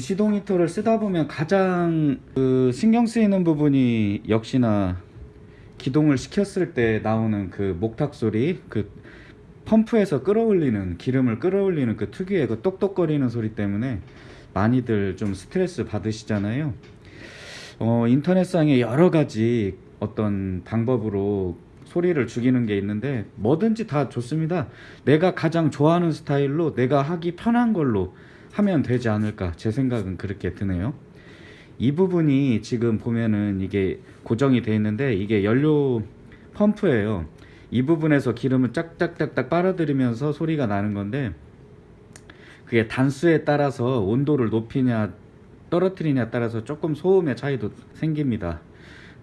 무시동 히터를 쓰다 보면 가장 그 신경 쓰이는 부분이 역시나 기동을 시켰을 때 나오는 그 목탁 소리 그 펌프에서 끌어올리는 기름을 끌어올리는 그 특유의 그 똑똑거리는 소리 때문에 많이들 좀 스트레스 받으시잖아요. 어, 인터넷상에 여러 가지 어떤 방법으로 소리를 죽이는 게 있는데 뭐든지 다 좋습니다. 내가 가장 좋아하는 스타일로 내가 하기 편한 걸로 하면 되지 않을까? 제 생각은 그렇게 드네요. 이 부분이 지금 보면은 이게 고정이 되어 있는데 이게 연료 펌프예요. 이 부분에서 기름을 짝짝짝짝 빨아들이면서 소리가 나는 건데 그게 단수에 따라서 온도를 높이냐 떨어뜨리냐에 따라서 조금 소음의 차이도 생깁니다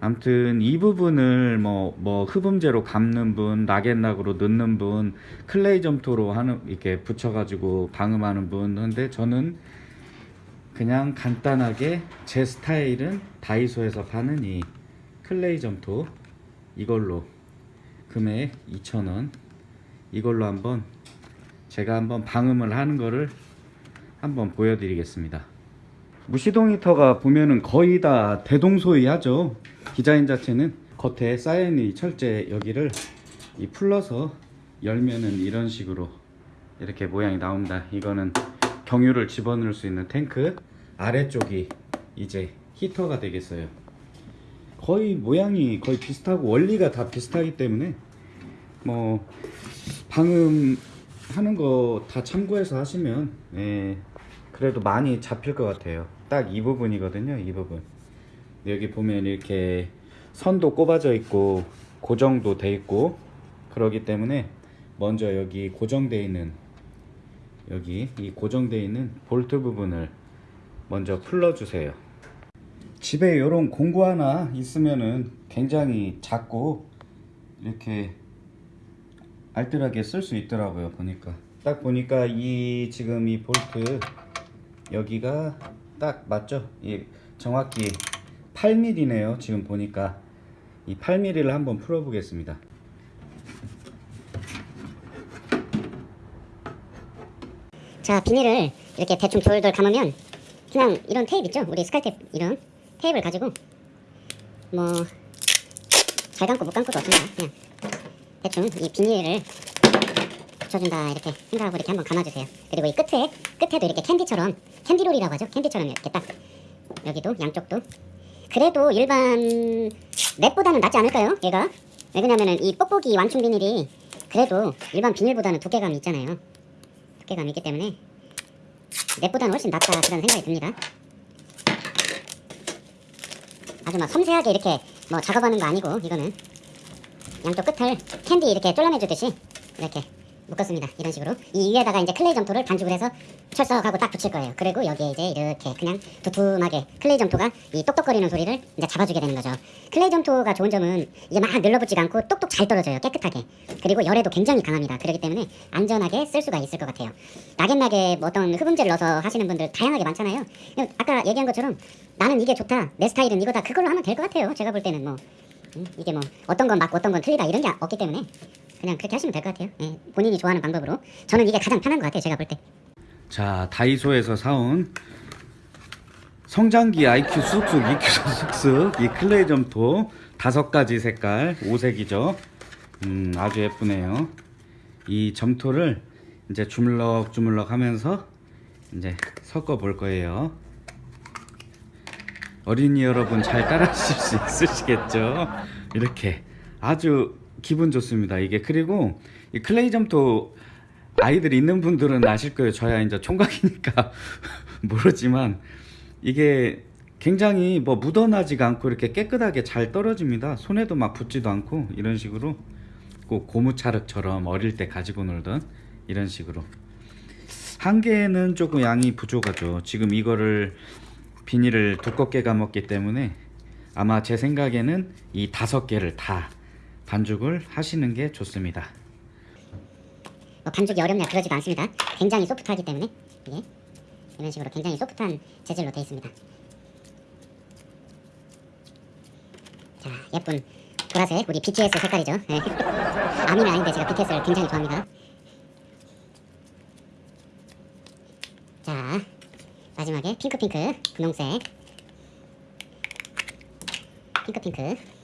아무튼 이 부분을 뭐, 뭐 흡음재로 감는 분, 락앤락으로 넣는 분, 클레이 점토로 하는 이렇게 붙여가지고 방음하는 분. 근데 저는 그냥 간단하게 제 스타일은 다이소에서 파는 이 클레이 점토. 이걸로 금액 2,000원. 이걸로 한번 제가 한번 방음을 하는 거를 한번 보여드리겠습니다. 무시동 히터가 보면은 거의 다 대동소이하죠 디자인 자체는 겉에 쌓여있는 이 철제 여기를 이 풀러서 열면은 이런 식으로 이렇게 모양이 나옵니다. 이거는 경유를 집어넣을 수 있는 탱크 아래쪽이 이제 히터가 되겠어요. 거의 모양이 거의 비슷하고 원리가 다 비슷하기 때문에 뭐 방음 하는 거 다 참고해서 하시면 예, 그래도 많이 잡힐 것 같아요. 딱 이 부분이거든요 이 부분 여기 보면 이렇게 선도 꼽아져 있고 고정도 돼 있고 그러기 때문에 먼저 여기 고정되어 있는 여기 이 고정되어 있는 볼트 부분을 먼저 풀러 주세요. 집에 이런 공구 하나 있으면은 굉장히 작고 이렇게 알뜰하게 쓸 수 있더라고요 보니까. 딱 보니까 이 지금 이 볼트 여기가 딱 맞죠? 이 정확히 8mm네요 지금 보니까. 이 8mm를 한번 풀어 보겠습니다. 자 비닐을 이렇게 대충 돌돌 감으면 그냥 이런 테이프 있죠? 우리 스카이테이프 이런 테이프를 가지고 뭐 잘 감고 못 감고도 없습니다. 그냥 대충 이 비닐을 붙여준다 이렇게 생각하고 이렇게 한번 감아주세요. 그리고 이 끝에 끝에도 이렇게 캔디처럼 캔디롤이라고 하죠? 캔디처럼 이렇게 딱 여기도 양쪽도 그래도 일반 랩보다는 낫지 않을까요 얘가? 왜냐면은 이 뽁뽁이 완충 비닐이 그래도 일반 비닐보다는 두께감이 있잖아요. 두께감이 있기 때문에 랩보다는 훨씬 낫다 그런 생각이 듭니다. 아주 막 섬세하게 이렇게 뭐 작업하는 거 아니고 이거는. 양쪽 끝을 캔디 이렇게 쫄라매주듯이 이렇게 묶었습니다. 이런 식으로. 이 위에다가 이제 클레이 점토를 반죽을 해서 철석하고 딱 붙일 거예요. 그리고 여기에 이제 이렇게 그냥 두툼하게 클레이 점토가 이 똑똑거리는 소리를 이제 잡아주게 되는 거죠. 클레이 점토가 좋은 점은 이게 막 늘러붙지가 않고 똑똑 잘 떨어져요. 깨끗하게. 그리고 열에도 굉장히 강합니다. 그렇기 때문에 안전하게 쓸 수가 있을 것 같아요. 낙앤낙에 뭐 어떤 흡음재를 넣어서 하시는 분들 다양하게 많잖아요. 아까 얘기한 것처럼 나는 이게 좋다. 내 스타일은 이거다. 그걸로 하면 될 것 같아요. 제가 볼 때는 뭐. 음, 이게 뭐 어떤 건 맞고 어떤 건 틀리다. 이런 게 없기 때문에 그냥 그렇게 하시면 될 것 같아요. 예, 본인이 좋아하는 방법으로. 저는 이게 가장 편한 것 같아요 제가 볼때. 자 다이소에서 사온 성장기 IQ 쑥쑥 EQ 쑥쑥 이 클레이 점토 다섯 가지 색깔 오색이죠. 음 아주 예쁘네요. 이 점토를 이제 주물럭 주물럭 하면서 이제 섞어 볼 거예요. 어린이 여러분 잘 따라 하실 수 있으시겠죠? 이렇게 아주 기분 좋습니다. 이게 그리고 이 클레이 점토 아이들 있는 분들은 아실 거예요. 저야 이제 총각이니까 모르지만 이게 굉장히 뭐 묻어나지가 않고 이렇게 깨끗하게 잘 떨어집니다. 손에도 막 붙지도 않고 이런 식으로 꼭 고무차륵처럼 어릴 때 가지고 놀던 이런 식으로. 한 개는 조금 양이 부족하죠. 지금 이거를 비닐을 두껍게 감았기 때문에 아마 제 생각에는 이 다섯 개를 다 반죽을 하시는 게 좋습니다. 뭐 반죽이 어렵냐 그러지도 않습니다. 굉장히 소프트하기 때문에. 이게 이런 식으로 굉장히 소프트한 재질로 되어 있습니다. 자 예쁜 보라색 우리 BTS 색깔이죠. 네. 아미는 아닌데 제가 BTS를 굉장히 좋아합니다. 자 마지막에 핑크핑크 분홍색. 핑크핑크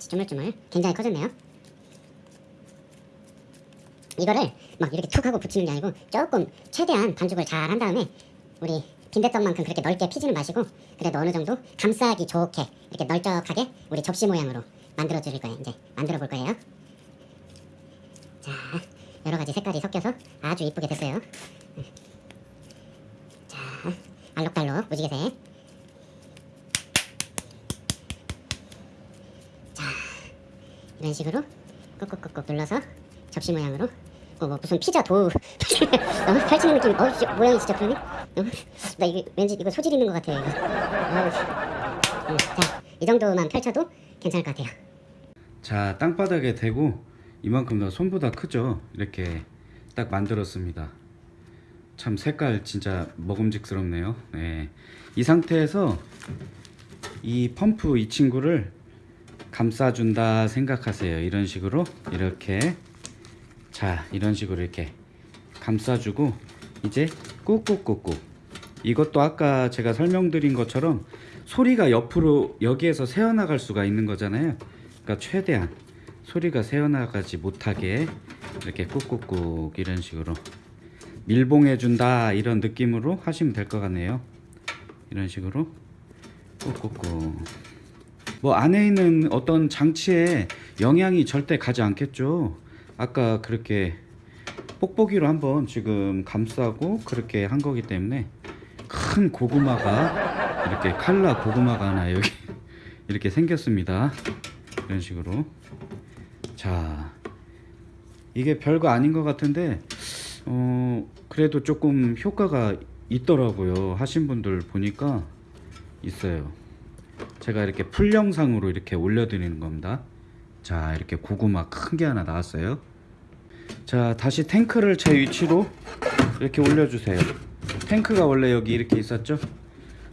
같이 주물주물 굉장히 커졌네요. 이거를 막 이렇게 툭 하고 붙이는 게 아니고 조금 최대한 반죽을 잘 한 다음에 우리 빈대떡만큼 그렇게 넓게 피지는 마시고 그래도 어느 정도 감싸기 좋게 이렇게 널쩍하게 우리 접시 모양으로 만들어 드릴 거예요. 이제 만들어 볼 거예요. 자 여러 가지 색깔이 섞여서 아주 이쁘게 됐어요. 자 알록달록 무지개색 이런 식으로 꾹꾹꾹꾹 눌러서 접시 모양으로. 어, 뭐 무슨 피자 도우. 어, 펼치는 느낌 어 씨, 모양이 진짜 그러네? 어, 나 이게 왠지 이거 소질 있는 것 같아요 이거. 어우, 음, 자이 정도만 펼쳐도 괜찮을 것 같아요. 자 땅바닥에 대고 이만큼 더 손보다 크죠? 이렇게 딱 만들었습니다. 참 색깔 진짜 먹음직스럽네요. 네. 이 상태에서 이 펌프 이 친구를 감싸준다 생각하세요. 이런 식으로 이렇게. 자 이런 식으로 이렇게 감싸주고 이제 꾹꾹꾹꾹. 이것도 아까 제가 설명드린 것처럼 소리가 옆으로 여기에서 새어나갈 수가 있는 거잖아요. 그러니까 최대한 소리가 새어나가지 못하게 이렇게 꾹꾹꾹 이런 식으로 밀봉해 준다 이런 느낌으로 하시면 될 것 같네요. 이런 식으로 꾹꾹꾹 뭐 안에 있는 어떤 장치에 영향이 절대 가지 않겠죠. 아까 그렇게 뽁뽁이로 한번 지금 감싸고 그렇게 한 거기 때문에 큰 고구마가 이렇게 칼라 고구마가 하나 여기 이렇게 생겼습니다. 이런 식으로. 자 이게 별거 아닌 것 같은데 어 그래도 조금 효과가 있더라고요. 하신 분들 보니까 있어요 제가 이렇게 풀 영상으로 이렇게 올려드리는 겁니다. 자 이렇게 고구마 큰 게 하나 나왔어요. 자 다시 탱크를 제 위치로 이렇게 올려주세요. 탱크가 원래 여기 이렇게 있었죠?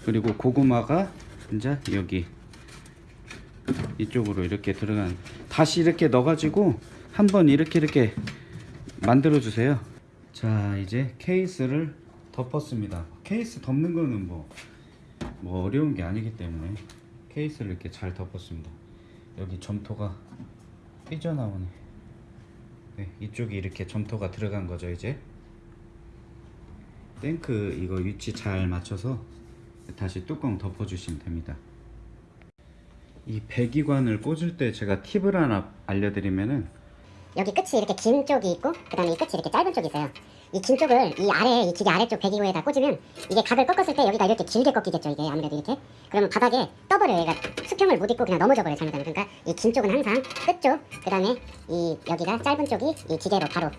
그리고 고구마가 이제 여기 이쪽으로 이렇게 들어간 다시 이렇게 넣어가지고 한번 이렇게 이렇게 만들어 주세요. 자 이제 케이스를 덮었습니다. 케이스 덮는 거는 뭐, 뭐 어려운 게 아니기 때문에 케이스를 이렇게 잘 덮었습니다. 여기 점토가 삐져나오네. 네, 이쪽이 이렇게 점토가 들어간 거죠 이제. 탱크 이거 위치 잘 맞춰서 다시 뚜껑 덮어 주시면 됩니다. 이 배기관을 꽂을 때 제가 팁을 하나 알려드리면은 여기 끝이 이렇게 긴 쪽이 있고 그 다음에 이 끝이 이렇게 짧은 쪽이 있어요. 이 긴 쪽을 이 아래 이 기계 아래쪽 배기구에다 꽂으면 이게 각을 꺾었을 때 여기가 이렇게 길게 꺾이겠죠 이게 아무래도 이렇게. 그러면 바닥에 떠버려요 얘가 수평을 못 잇고 그냥 넘어져 버려요 잘못하면. 그러니까 이 긴 쪽은 항상 끝쪽 그 다음에 이 여기가 짧은 쪽이 이 기계로 바로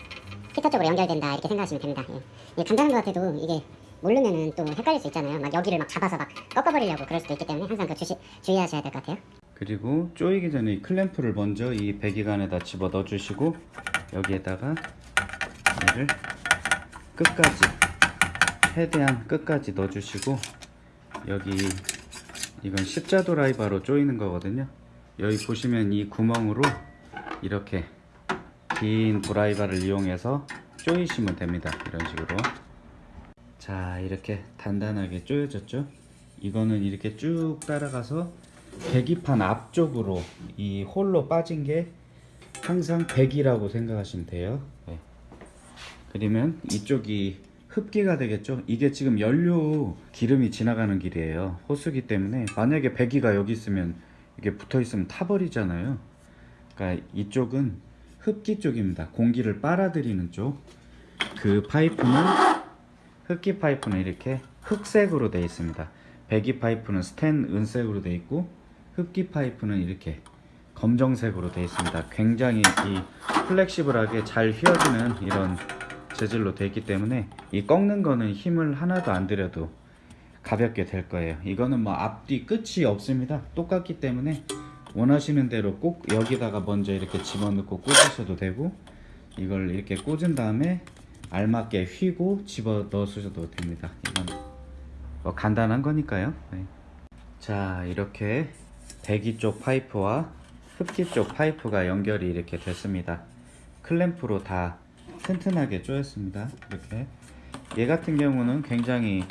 히터 쪽으로 연결된다 이렇게 생각하시면 됩니다. 예. 예, 간단한 것 같아도 이게 모르면은 또 헷갈릴 수 있잖아요. 막 여기를 막 잡아서 막 꺾어버리려고 그럴 수도 있기 때문에 항상 그 주시, 주의하셔야 될 것 같아요 그리고 쪼이기 전에 이 클램프를 먼저 이 배기관에다 집어 넣어 주시고 여기에다가 얘를 끝까지 최대한 끝까지 넣어 주시고 여기 이건 십자 드라이버로 조이는 거거든요. 여기 보시면 이 구멍으로 이렇게 긴 드라이버를 이용해서 조이시면 됩니다. 이런 식으로. 자 이렇게 단단하게 조여졌죠? 이거는 이렇게 쭉 따라가서 배기판 앞쪽으로 이 홀로 빠진 게 항상 백이라고 생각하시면 돼요. 네. 그러면 이쪽이 흡기가 되겠죠? 이게 지금 연료 기름이 지나가는 길이에요. 호수기 때문에 만약에 배기가 여기 있으면 이게 붙어 있으면 타버리잖아요. 그러니까 이쪽은 흡기 쪽입니다. 공기를 빨아들이는 쪽. 그 파이프는 흡기 파이프는 이렇게 흑색으로 되어 있습니다. 배기 파이프는 스텐 은색으로 되어 있고 흡기 파이프는 이렇게 검정색으로 되어 있습니다. 굉장히 이 플렉시블하게 잘 휘어지는 이런 재질로 되어 있기 때문에 이 꺾는 거는 힘을 하나도 안 들여도 가볍게 될 거예요. 이거는 뭐 앞뒤 끝이 없습니다. 똑같기 때문에 원하시는 대로 꼭 여기다가 먼저 이렇게 집어넣고 꽂으셔도 되고 이걸 이렇게 꽂은 다음에 알맞게 휘고 집어 넣으셔도 됩니다. 이건 뭐 간단한 거니까요. 네. 자 이렇게 배기 쪽 파이프와 흡기 쪽 파이프가 연결이 이렇게 됐습니다 클램프로 다 튼튼하게 조였습니다 이렇게 얘 같은 경우는 굉장히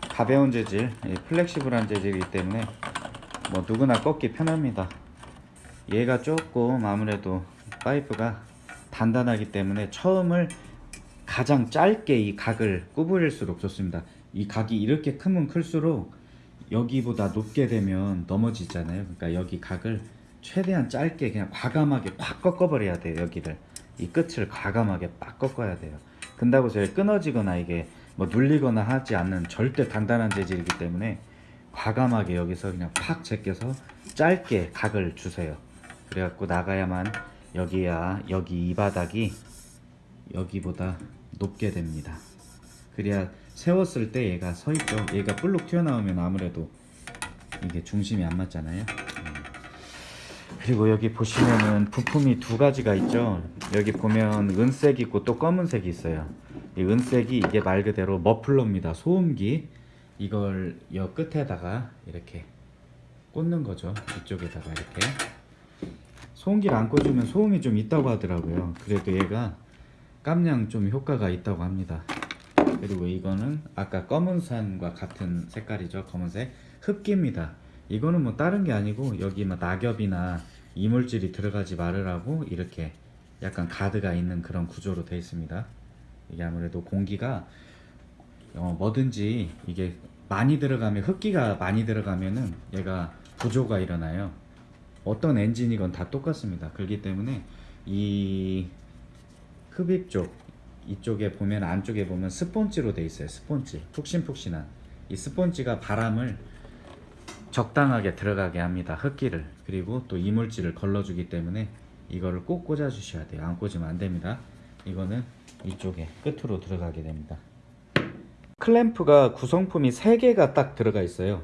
가벼운 재질, 예, 플렉시블한 재질이기 때문에 뭐 누구나 꺾기 편합니다. 얘가 조금 아무래도 파이프가 단단하기 때문에 처음을 가장 짧게 이 각을 구부릴수록 좋습니다. 이 각이 이렇게 크면 클수록 여기보다 높게 되면 넘어지잖아요. 그러니까 여기 각을 최대한 짧게 그냥 과감하게 꽉 꺾어버려야 돼요. 여기를 이 끝을 과감하게 빡 꺾어야 돼요. 근다고 해서 끊어지거나 이게 뭐 눌리거나 하지 않는 절대 단단한 재질이기 때문에 과감하게 여기서 그냥 팍 제껴서 짧게 각을 주세요. 그래갖고 나가야만 여기야 여기 이 바닥이 여기보다 높게 됩니다. 그래야 세웠을 때 얘가 서 있죠. 얘가 볼록 튀어나오면 아무래도 이게 중심이 안 맞잖아요. 음. 그리고 여기 보시면은 부품이 두 가지가 있죠. 여기 보면 은색 있고 또 검은색이 있어요. 이 은색이 이게 말 그대로 머플러입니다. 소음기. 이걸 여 끝에다가 이렇게 꽂는 거죠. 이쪽에다가 이렇게. 소음기를 안 꽂으면 소음이 좀 있다고 하더라고요. 그래도 얘가 깜냥 좀 효과가 있다고 합니다. 그리고 이거는 아까 검은산과 같은 색깔이죠. 검은색 흡기입니다. 이거는 뭐 다른 게 아니고 여기 뭐 낙엽이나 이물질이 들어가지 말으라고 이렇게 약간 가드가 있는 그런 구조로 되어 있습니다. 이게 아무래도 공기가 어, 뭐든지 이게 많이 들어가면 흡기가 많이 들어가면은 얘가 부조가 일어나요. 어떤 엔진이건 다 똑같습니다. 그렇기 때문에 이 흡입 쪽 이쪽에 보면 안쪽에 보면 스폰지로 돼 있어요. 스폰지 푹신푹신한 이 스폰지가 바람을 적당하게 들어가게 합니다. 흡기를 그리고 또 이물질을 걸러주기 때문에 이거를 꼭 꽂아 주셔야 돼요. 안 꽂으면 안 됩니다. 이거는 이쪽에 끝으로 들어가게 됩니다. 클램프가 구성품이 3개가 딱 들어가 있어요.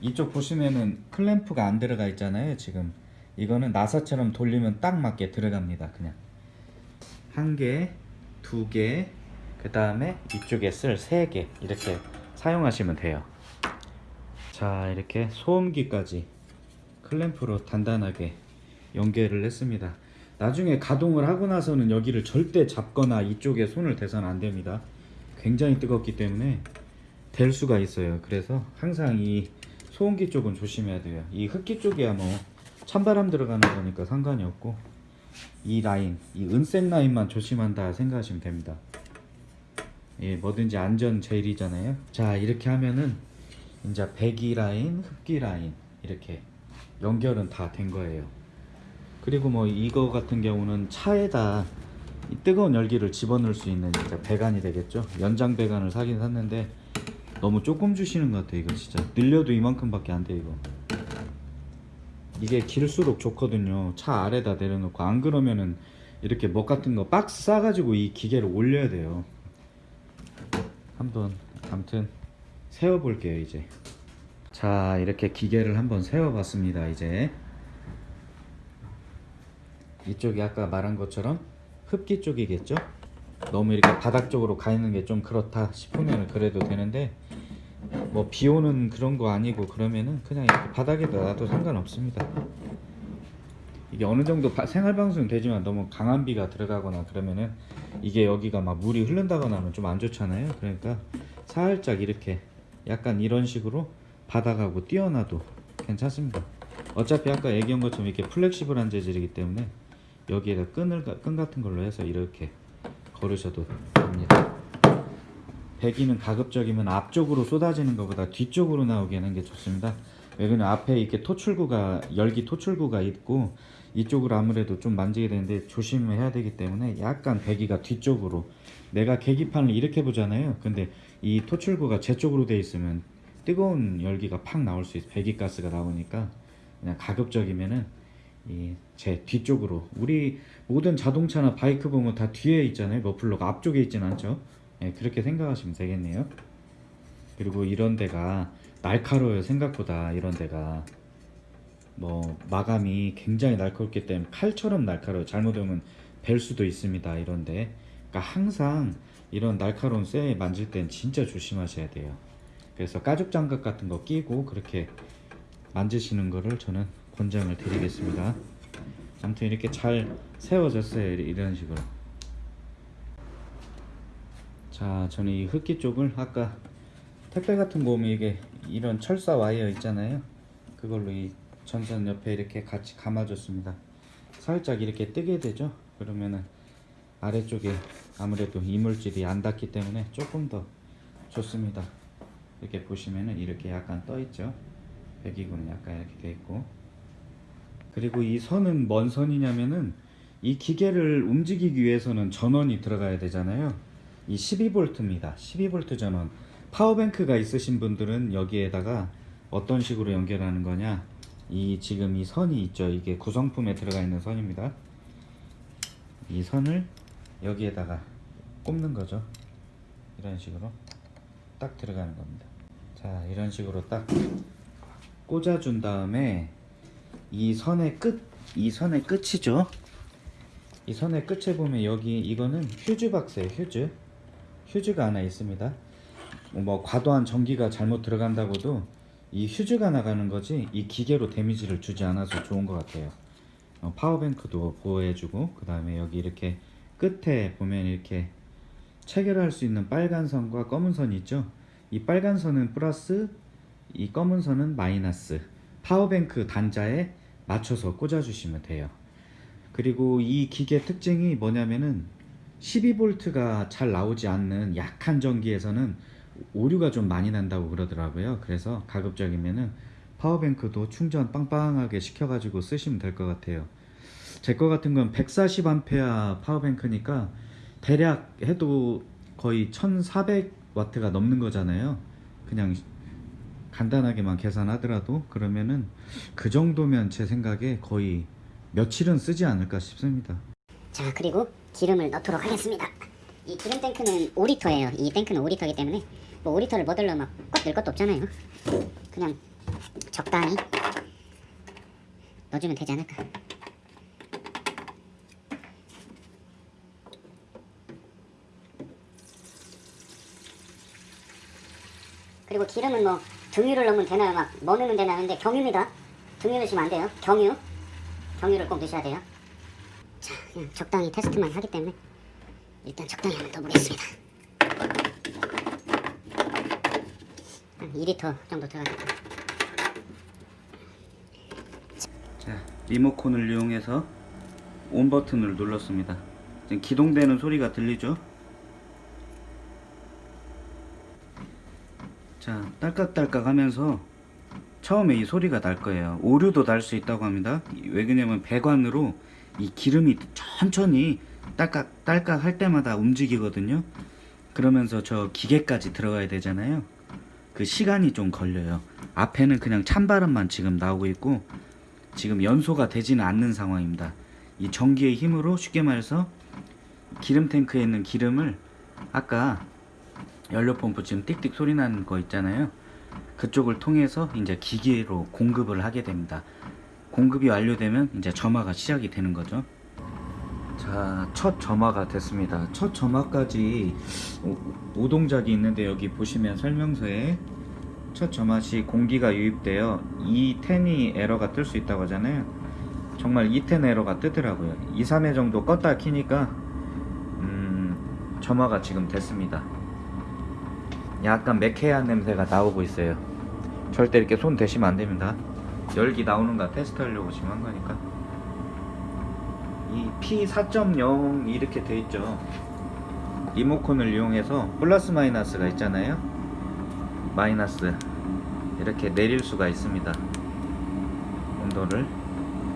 이쪽 보시면은 클램프가 안 들어가 있잖아요. 지금 이거는 나사처럼 돌리면 딱 맞게 들어갑니다. 그냥 한 개, 두 개, 그 다음에 이쪽에 쓸 세 개 이렇게 사용하시면 돼요. 자 이렇게 소음기까지 클램프로 단단하게 연결을 했습니다. 나중에 가동을 하고 나서는 여기를 절대 잡거나 이쪽에 손을 대서는 안 됩니다. 굉장히 뜨겁기 때문에 될 수가 있어요. 그래서 항상 이 소음기 쪽은 조심해야 돼요. 이 흡기 쪽이야 뭐 찬바람 들어가는 거니까 상관이 없고 이 라인, 이 은색 라인만 조심한다 생각하시면 됩니다. 예, 뭐든지 안전 제일이잖아요. 자, 이렇게 하면은 이제 배기 라인, 흡기 라인 이렇게 연결은 다 된 거예요. 그리고 뭐 이거 같은 경우는 차에다 이 뜨거운 열기를 집어넣을 수 있는 진짜 배관이 되겠죠. 연장 배관을 사긴 샀는데 너무 조금 주시는 것 같아요. 이거 진짜 늘려도 이만큼밖에 안 돼 이거. 이게 길수록 좋거든요. 차 아래다 내려놓고 안 그러면은 이렇게 먹 같은 거 박스 싸가지고 이 기계를 올려야 돼요. 한번 아무튼 세워볼게요 이제. 자 이렇게 기계를 한번 세워봤습니다 이제. 이쪽이 아까 말한 것처럼 흡기 쪽이겠죠? 너무 이렇게 바닥 쪽으로 가 있는 게 좀 그렇다 싶으면 그래도 되는데 뭐 비 오는 그런 거 아니고 그러면은 그냥 이렇게 바닥에다 놔도 상관없습니다. 이게 어느 정도 바- 생활 방수는 되지만 너무 강한 비가 들어가거나 그러면은 이게 여기가 막 물이 흐른다거나 하면 좀 안 좋잖아요. 그러니까 살짝 이렇게 약간 이런 식으로 바닥하고 띄어놔도 괜찮습니다. 어차피 아까 얘기한 것처럼 이렇게 플렉시블한 재질이기 때문에 여기에다 끈을 끈 같은 걸로 해서 이렇게 걸으셔도 됩니다. 배기는 가급적이면 앞쪽으로 쏟아지는 것보다 뒤쪽으로 나오게 하는 게 좋습니다. 왜냐면 앞에 이렇게 토출구가 열기 토출구가 있고 이쪽으로 아무래도 좀 만지게 되는데 조심해야 되기 때문에 약간 배기가 뒤쪽으로 내가 계기판을 이렇게 보잖아요. 근데 이 토출구가 제 쪽으로 돼 있으면 뜨거운 열기가 팍 나올 수 있어. 배기가스가 나오니까 그냥 가급적이면은 이 제 뒤쪽으로 우리 모든 자동차나 바이크 보면 다 뒤에 있잖아요. 머플러가 앞쪽에 있진 않죠. 예, 그렇게 생각하시면 되겠네요. 그리고 이런 데가 날카로워요. 생각보다 이런 데가 뭐 마감이 굉장히 날카롭기 때문에 칼처럼 날카로워요. 잘못하면 벨 수도 있습니다. 이런데 그러니까 항상 이런 날카로운 쇠 만질 땐 진짜 조심하셔야 돼요. 그래서 가죽 장갑 같은 거 끼고 그렇게 만지시는 거를 저는 권장을 드리겠습니다. 아무튼 이렇게 잘 세워졌어요. 이런 식으로. 자, 저는 이 흡기 쪽을 아까 택배 같은 거 오면 이게 이런 철사 와이어 있잖아요. 그걸로 이 전선 옆에 이렇게 같이 감아줬습니다. 살짝 이렇게 뜨게 되죠. 그러면은 아래쪽에 아무래도 이물질이 안 닿기 때문에 조금 더 좋습니다. 이렇게 보시면은 이렇게 약간 떠 있죠. 배기구는 약간 이렇게 돼 있고. 그리고 이 선은 뭔 선이냐면은 이 기계를 움직이기 위해서는 전원이 들어가야 되잖아요. 이 12V입니다. 12V 전원. 파워뱅크가 있으신 분들은 여기에다가 어떤 식으로 연결하는 거냐? 이 지금 이 선이 있죠. 이게 구성품에 들어가 있는 선입니다. 이 선을 여기에다가 꼽는 거죠. 이런 식으로 딱 들어가는 겁니다. 자, 이런 식으로 딱 꽂아준 다음에 이 선의 끝, 이 선의 끝이죠. 이 선의 끝에 보면 여기 이거는 휴즈 박스예요. 휴즈. 휴즈가 하나 있습니다. 뭐 과도한 전기가 잘못 들어간다고도 이 휴즈가 나가는 거지 이 기계로 데미지를 주지 않아서 좋은 것 같아요. 어, 파워뱅크도 보호해주고 그 다음에 여기 이렇게 끝에 보면 이렇게 체결할 수 있는 빨간 선과 검은 선이 있죠. 이 빨간 선은 플러스, 이 검은 선은 마이너스. 파워뱅크 단자에 맞춰서 꽂아주시면 돼요. 그리고 이 기계 특징이 뭐냐면은 12V가 잘 나오지 않는 약한 전기에서는 오류가 좀 많이 난다고 그러더라고요. 그래서 가급적이면은 파워뱅크도 충전 빵빵하게 시켜가지고 쓰시면 될 것 같아요. 제 거 같은 건 140A 파워뱅크니까 대략 해도 거의 1400W가 넘는 거잖아요. 그냥 간단하게만 계산하더라도 그러면은 그 정도면 제 생각에 거의 며칠은 쓰지 않을까 싶습니다. 자 그리고 기름을 넣도록 하겠습니다. 이 기름 탱크는 5리터예요. 이 탱크는 5리터이기 때문에 뭐 5리터를 뭐들러 막꽉 넣을 것도 없잖아요. 그냥 적당히 넣어주면 되지 않을까. 그리고 기름은 뭐 등유를 넣으면 되나요? 막 뭐 넣으면 되나 하는데 경유입니다. 등유 넣으시면 안 돼요. 경유. 경유를 꼭 넣으셔야 돼요. 자, 그냥 적당히 테스트만 하기 때문에 일단 적당히 한번 넣어보겠습니다. 한 2리터 정도 들어가겠다. 자, 리모컨을 이용해서 온 버튼을 눌렀습니다. 지금 기동되는 소리가 들리죠? 자, 딸깍딸깍 하면서 처음에 이 소리가 날 거예요. 오류도 날 수 있다고 합니다. 왜 그러냐면 배관으로 이 기름이 천천히 딸깍 딸깍 할 때마다 움직이거든요. 그러면서 저 기계까지 들어가야 되잖아요. 그 시간이 좀 걸려요. 앞에는 그냥 찬바람만 지금 나오고 있고 지금 연소가 되지는 않는 상황입니다. 이 전기의 힘으로 쉽게 말해서 기름 탱크에 있는 기름을 아까 연료 펌프 지금 띡띡 소리 나는 거 있잖아요. 그쪽을 통해서 이제 기계로 공급을 하게 됩니다. 공급이 완료되면 이제 점화가 시작이 되는 거죠. 자, 첫 점화가 됐습니다. 첫 점화까지 오- 오동작이 있는데 여기 보시면 설명서에 첫 점화 시 공기가 유입되어 2텐이 에러가 뜰 수 있다고 하잖아요. 정말 2텐 에러가 뜨더라고요. 2, 3회 정도 껐다 키니까 음, 점화가 지금 됐습니다. 약간 매캐한 냄새가 나오고 있어요. 절대 이렇게 손 대시면 안 됩니다. 열기 나오는가 테스트 하려고 지금 한 거니까. 이 P4.0 이렇게 돼 있죠. 리모컨을 이용해서 플러스 마이너스가 있잖아요. 마이너스 이렇게 내릴 수가 있습니다. 온도를.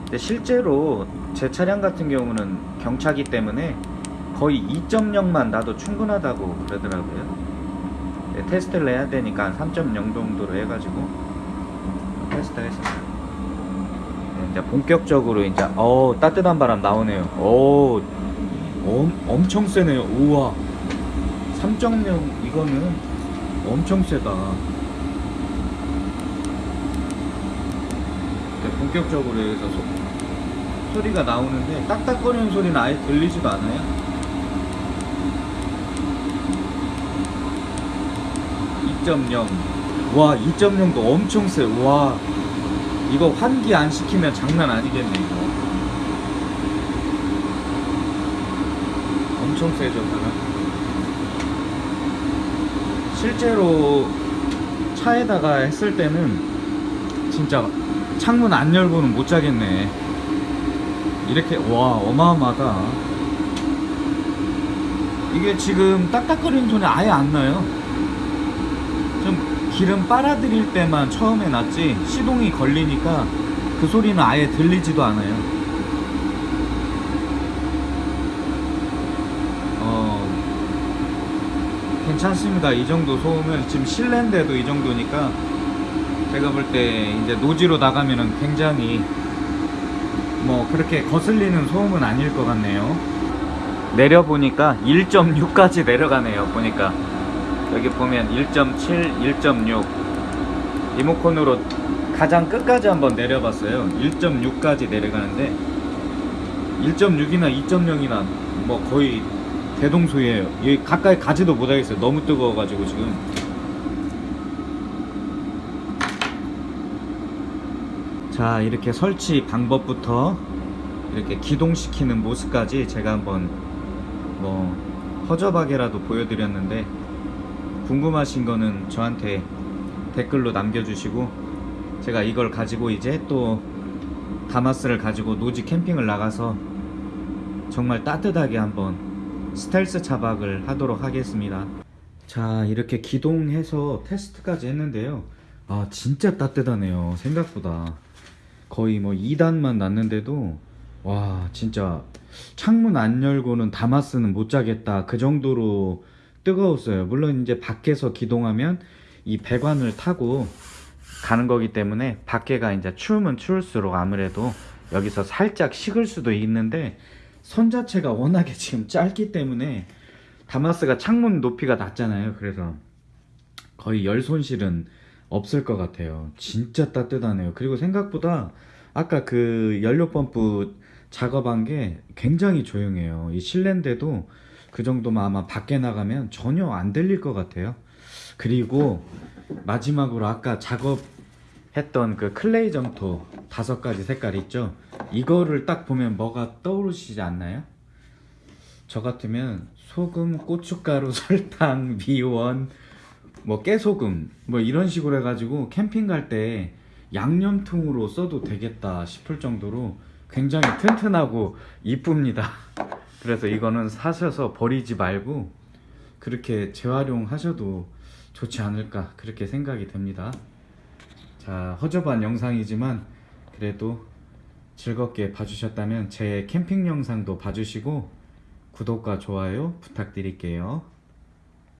근데 실제로 제 차량 같은 경우는 경차기 때문에 거의 2.0만 나도 충분하다고 그러더라고요. 네, 테스트를 해야 되니까 3.0 정도로 해가지고 테스트했습니다. 네, 이제 본격적으로 이제 어 따뜻한 바람 나오네요. 오 엄, 엄청 세네요. 우와 3.0 이거는 엄청 세다. 네, 본격적으로 여기서 소, 소리가 나오는데 딱딱거리는 소리는 아예 들리지도 않아요. 2.0. 와, 2.0도 엄청 세. 와. 이거 환기 안 시키면 장난 아니겠네, 이거. 엄청 세죠, 바람. 실제로 차에다가 했을 때는 진짜 창문 안 열고는 못 자겠네. 이렇게 와 어마어마하다. 이게 지금 딱딱거리는 소리 아예 안 나요. 좀 기름 빨아들일 때만 처음에 났지 시동이 걸리니까 그 소리는 아예 들리지도 않아요. 어 괜찮습니다. 이 정도 소음은 지금 실내인데도 이 정도니까 제가 볼 때 이제 노지로 나가면은 굉장히 뭐 그렇게 거슬리는 소음은 아닐 것 같네요. 내려 보니까 1.6까지 내려가네요. 보니까 여기 보면 1.7, 1.6 리모컨으로 가장 끝까지 한번 내려봤어요. 1.6까지 내려가는데 1.6이나 2.0이나 뭐 거의 대동소이에요. 여기 가까이 가지도 못하겠어요. 너무 뜨거워가지고 지금. 자 이렇게 설치 방법부터 이렇게 기동시키는 모습까지 제가 한번 뭐 허접하게라도 보여드렸는데 궁금하신 거는 저한테 댓글로 남겨주시고 제가 이걸 가지고 이제 또 다마스를 가지고 노지 캠핑을 나가서 정말 따뜻하게 한번 스텔스 차박을 하도록 하겠습니다. 자, 이렇게 기동해서 테스트까지 했는데요. 아, 진짜 따뜻하네요. 생각보다. 거의 뭐 2단만 났는데도 와, 진짜 창문 안 열고는 다마스는 못 자겠다. 그 정도로 뜨거웠어요. 물론 이제 밖에서 기동하면 이 배관을 타고 가는 거기 때문에 밖에가 이제 추우면 추울수록 아무래도 여기서 살짝 식을 수도 있는데 선 자체가 워낙에 지금 짧기 때문에 다마스가 창문 높이가 낮잖아요. 그래서 거의 열 손실은 없을 것 같아요. 진짜 따뜻하네요. 그리고 생각보다 아까 그 연료 펌프 작업한 게 굉장히 조용해요. 이 실내인데도 그 정도면 아마 밖에 나가면 전혀 안 들릴 것 같아요. 그리고 마지막으로 아까 작업했던 그 클레이 점토 다섯 가지 색깔 있죠? 이거를 딱 보면 뭐가 떠오르시지 않나요? 저 같으면 소금, 고춧가루, 설탕, 미원, 뭐 깨소금 뭐 이런 식으로 해가지고 캠핑 갈 때 양념통으로 써도 되겠다 싶을 정도로 굉장히 튼튼하고 이쁩니다. 그래서 이거는 사셔서 버리지 말고 그렇게 재활용하셔도 좋지 않을까 그렇게 생각이 됩니다. 자 허접한 영상이지만 그래도 즐겁게 봐주셨다면 제 캠핑 영상도 봐주시고 구독과 좋아요 부탁드릴게요.